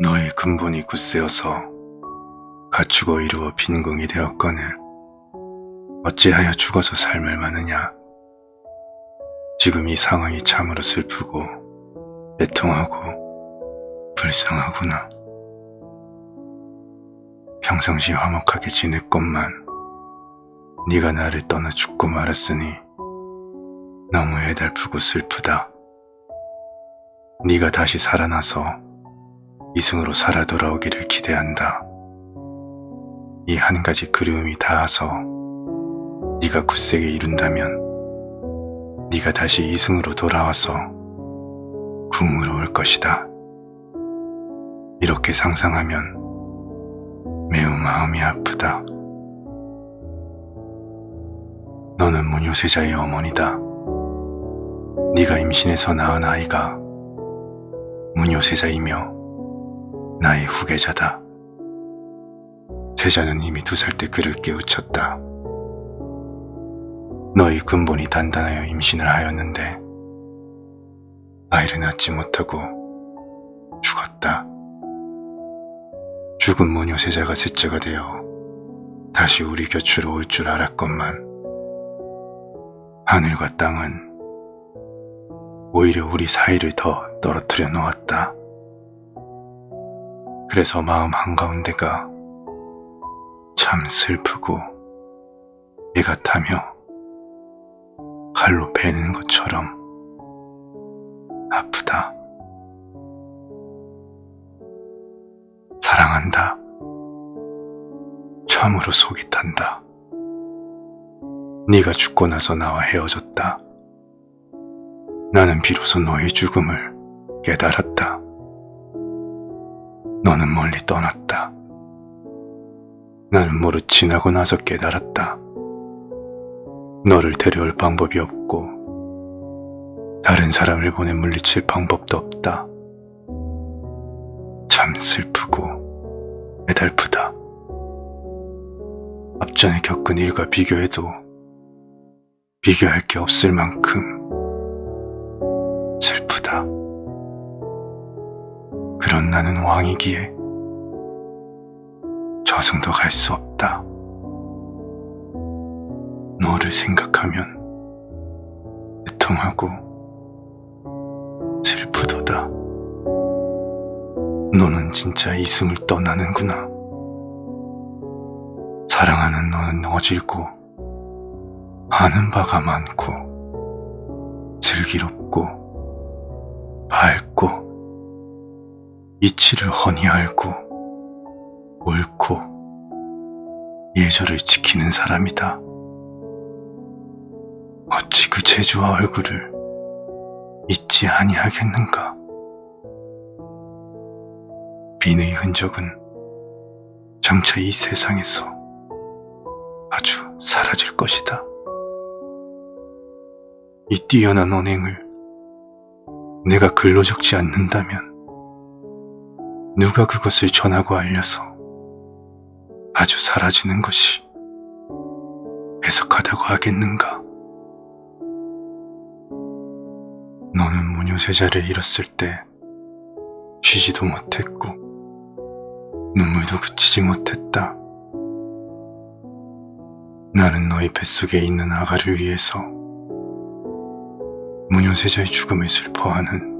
너의 근본이 굳세어서 갖추고 이루어 빈궁이 되었거늘 어찌하여 죽어서 삶을 마느냐. 지금 이 상황이 참으로 슬프고 애통하고 불쌍하구나. 평상시 화목하게 지냈건만 네가 나를 떠나 죽고 말았으니 너무 애달프고 슬프다. 네가 다시 살아나서 이승으로 살아 돌아오기를 기대한다. 이 한 가지 그리움이 닿아서 네가 굳세게 이룬다면 네가 다시 이승으로 돌아와서 궁으로 올 것이다. 이렇게 상상하면 매우 마음이 아프다. 너는 문효세자의 어머니다. 네가 임신해서 낳은 아이가 문효세자이며 나의 후계자다. 세자는 이미 두 살 때 그를 깨우쳤다. 너희 근본이 단단하여 임신을 하였는데 아이를 낳지 못하고 죽었다. 죽은 모녀 세자가 셋째가 되어 다시 우리 곁으로 올 줄 알았건만 하늘과 땅은 오히려 우리 사이를 더 떨어뜨려 놓았다. 그래서 마음 한가운데가 참 슬프고 애가 타며 칼로 베는 것처럼 아프다. 사랑한다. 참으로 속이 탄다. 네가 죽고 나서 나와 헤어졌다. 나는 비로소 너의 죽음을 깨달았다. 너는 멀리 떠났다. 나는 모르 지나고 나서 깨달았다. 너를 데려올 방법이 없고 다른 사람을 보내 물리칠 방법도 없다. 참 슬프고 애달프다. 앞전에 겪은 일과 비교해도 비교할 게 없을 만큼 그런 나는 왕이기에 저승도 갈 수 없다. 너를 생각하면 애통하고 슬프도다. 너는 진짜 이승을 떠나는구나. 사랑하는 너는 어질고 아는 바가 많고 슬기롭고 밝고 이치를 훤히 알고 옳고 예절을 지키는 사람이다. 어찌 그 재주와 얼굴을 잊지 아니하겠는가? 빈의 흔적은 장차 이 세상에서 아주 사라질 것이다. 이 뛰어난 언행을 내가 글로 적지 않는다면 누가 그것을 전하고 알려서 아주 사라지는 것이 해석하다고 하겠는가? 너는 무녀세자를 잃었을 때 쉬지도 못했고 눈물도 그치지 못했다. 나는 너희 뱃속에 있는 아가를 위해서 무녀세자의 죽음을 슬퍼하는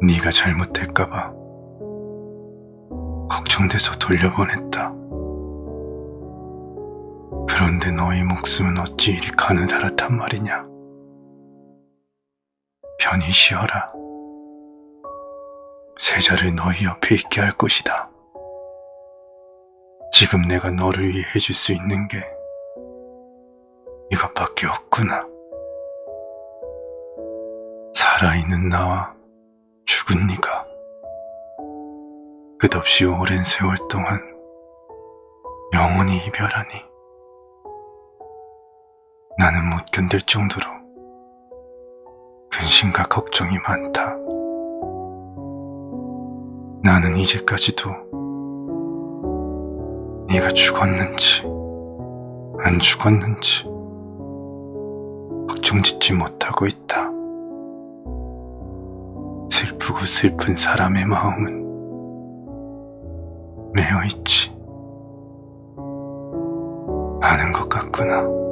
네가 잘못될까봐 걱정돼서 돌려보냈다. 그런데 너희 목숨은 어찌 이리 가느다랗단 말이냐? 편히 쉬어라. 세자를 너희 옆에 있게 할 것이다. 지금 내가 너를 위해 해줄 수 있는 게 이것밖에 없구나. 살아있는 나와 네가 끝없이 오랜 세월 동안 영원히 이별하니 나는 못 견딜 정도로 근심과 걱정이 많다. 나는 이제까지도 네가 죽었는지 안 죽었는지 걱정 짓지 못하고 있다. 슬프고 슬픈 사람의 마음은 매여 있지 않은 것 같구나.